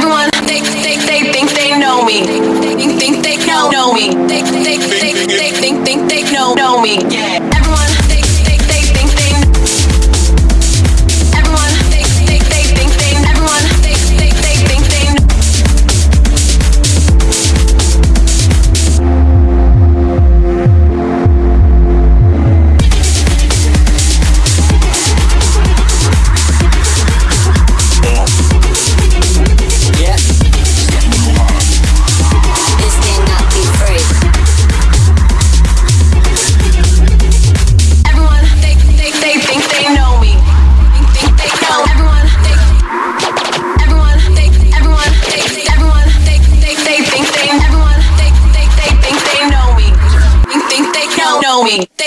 everyone, they, they, they think they know me. They think they know me. They, they,